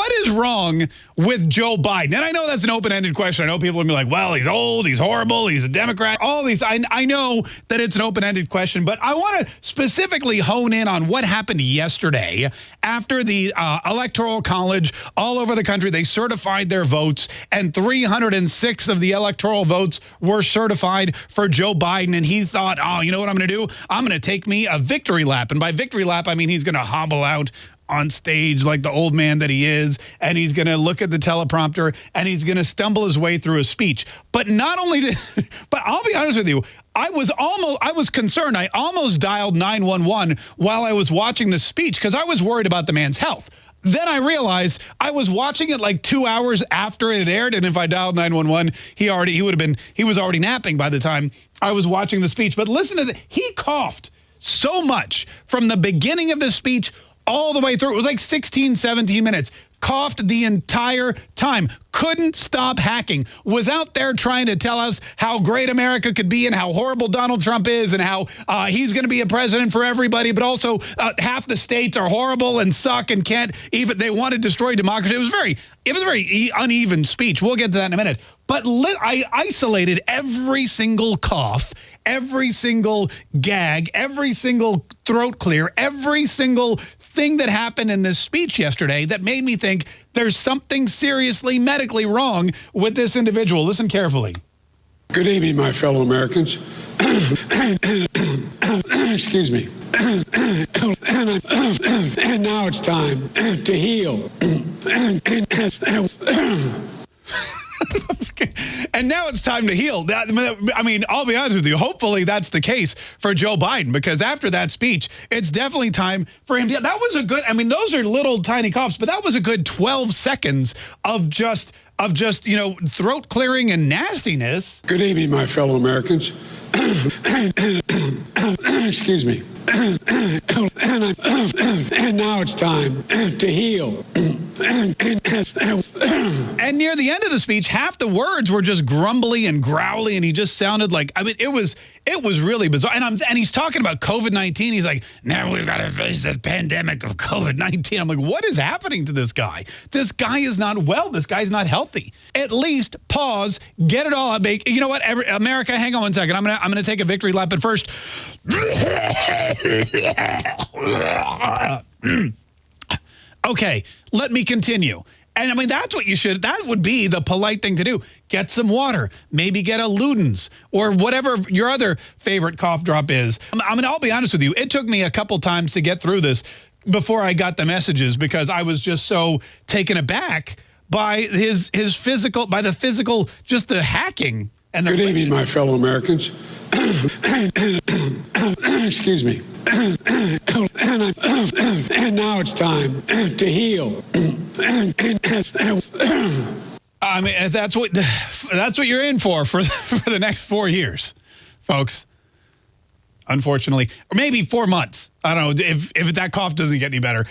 what is wrong with Joe Biden? And I know that's an open-ended question. I know people will be like, well, he's old, he's horrible, he's a Democrat. All these, I, I know that it's an open-ended question, but I want to specifically hone in on what happened yesterday after the uh, Electoral College all over the country, they certified their votes, and 306 of the electoral votes were certified for Joe Biden. And he thought, oh, you know what I'm going to do? I'm going to take me a victory lap. And by victory lap, I mean he's going to hobble out on stage like the old man that he is, and he's going to look at the teleprompter and he's going to stumble his way through a speech. But not only did, but I'll be honest with you, I was almost, I was concerned. I almost dialed 911 while I was watching the speech because I was worried about the man's health. Then I realized I was watching it like two hours after it aired, and if I dialed 911, he already he would have been he was already napping by the time I was watching the speech. But listen to this, he coughed so much from the beginning of the speech all the way through. It was like 16, 17 minutes. Coughed the entire time. Couldn't stop hacking. Was out there trying to tell us how great America could be and how horrible Donald Trump is and how uh, he's going to be a president for everybody. But also uh, half the states are horrible and suck and can't even, they want to destroy democracy. It was very, it was a very uneven speech. We'll get to that in a minute. But I isolated every single cough every single gag, every single throat clear, every single thing that happened in this speech yesterday that made me think there's something seriously medically wrong with this individual. Listen carefully. Good evening, my fellow Americans. Excuse me. and now it's time to heal. and now it's time to heal. I mean, I'll be honest with you. Hopefully that's the case for Joe Biden because after that speech, it's definitely time for him to. That was a good. I mean, those are little tiny coughs, but that was a good 12 seconds of just of just you know throat clearing and nastiness. Good evening, my fellow Americans. Excuse me. and now it's time to heal. and near the end of the speech, half the words were just grumbly and growly, and he just sounded like I mean, it was it was really bizarre. And I'm and he's talking about COVID nineteen. He's like, now we've got to face the pandemic of COVID nineteen. I'm like, what is happening to this guy? This guy is not well. This guy's not healthy. At least pause, get it all out. Make you know what? Every, America, hang on one second. I'm gonna I'm gonna take a victory lap. But first. okay, let me continue. And I mean, that's what you should, that would be the polite thing to do. Get some water, maybe get a Luden's or whatever your other favorite cough drop is. Um, I mean, I'll be honest with you. It took me a couple times to get through this before I got the messages because I was just so taken aback by his his physical, by the physical, just the hacking. And the Good evening, my fellow Americans. Excuse me. and now it's time to heal. I mean, that's what that's what you're in for for for the next four years, folks. Unfortunately, or maybe four months. I don't know if if that cough doesn't get any better.